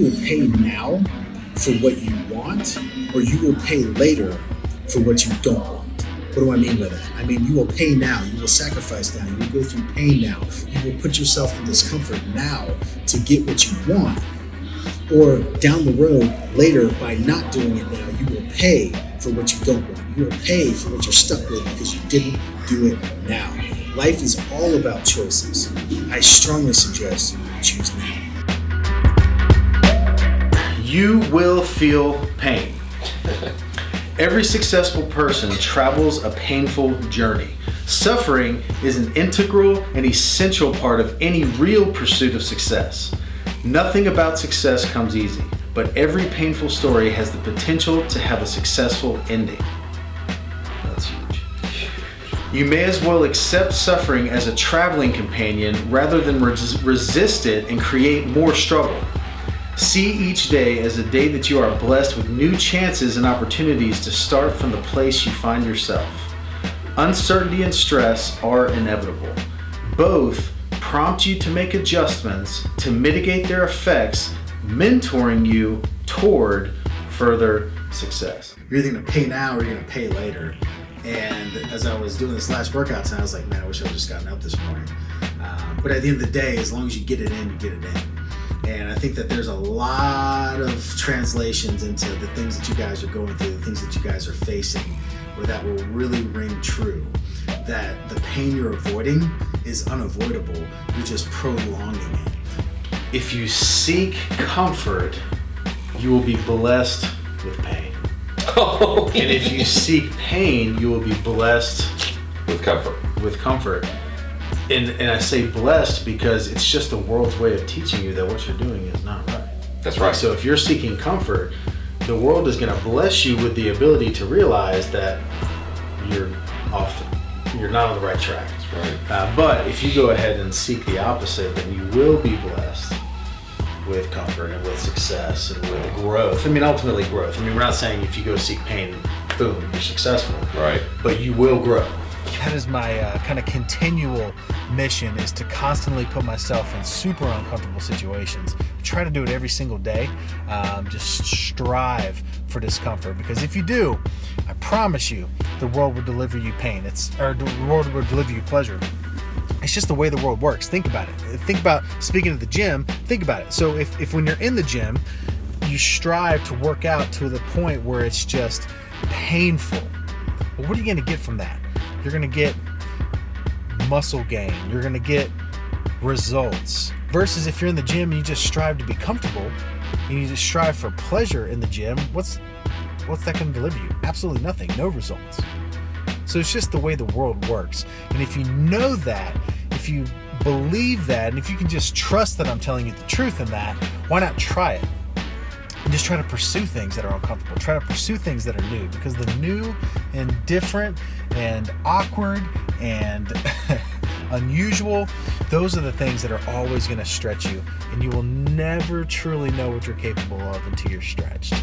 will pay now for what you want, or you will pay later for what you don't want. What do I mean by that? I mean, you will pay now, you will sacrifice now, you will go through pain now, you will put yourself in discomfort now to get what you want. Or down the road, later, by not doing it now, you will pay for what you don't want. You will pay for what you're stuck with because you didn't do it now. Life is all about choices. I strongly suggest you choose now. You will feel pain. Every successful person travels a painful journey. Suffering is an integral and essential part of any real pursuit of success. Nothing about success comes easy, but every painful story has the potential to have a successful ending. That's huge. You may as well accept suffering as a traveling companion rather than res- resist it and create more struggle. See each day as a day that you are blessed with new chances and opportunities to start from the place you find yourself. Uncertainty and stress are inevitable. Both prompt you to make adjustments to mitigate their effects, mentoring you toward further success. You're either gonna pay now or you're gonna pay later. And as I was doing this last workout I was like, man, I wish I would just gotten up this morning. Um, but at the end of the day, as long as you get it in, you get it in. And I think that there's a lot of translations into the things that you guys are going through, the things that you guys are facing, where that will really ring true. That the pain you're avoiding is unavoidable, you're just prolonging it. If you seek comfort, you will be blessed with pain. Oh, And if you seek pain, you will be blessed with comfort. with comfort. And, and I say blessed because it's just the world's way of teaching you that what you're doing is not right. That's right. So if you're seeking comfort, the world is going to bless you with the ability to realize that you're off, you're not on the right track. right. Uh, but if you go ahead and seek the opposite, then you will be blessed with comfort and with success and with growth. I mean, ultimately growth. I mean, we're not saying if you go seek pain, boom, you're successful. Right. But you will grow. that is my uh, kind of continual mission is to constantly put myself in super uncomfortable situations. Try to do it every single day um, just strive for discomfort. Because if you do i promise you the world will deliver you pain. It's or the world will deliver you pleasure. It's just the way the world works. Think about it. Think about speaking of the gym. Think about it. So if, if when you're in the gym you strive to work out to the point where it's just painful. Well, what are you going to get from that? You're going to get muscle gain. You're going to get results. Versus if you're in the gym and you just strive to be comfortable and you just strive for pleasure in the gym what's what's that going to deliver you? Absolutely nothing. No results. So it's just the way the world works. And if you know that if you believe that and if you can just trust that i'm telling you the truth in that why not try it just try to pursue things that are uncomfortable. Try to pursue things that are new because the new and different and awkward and unusual, those are the things that are always going to stretch you. And you will never truly know what you're capable of until you're stretched.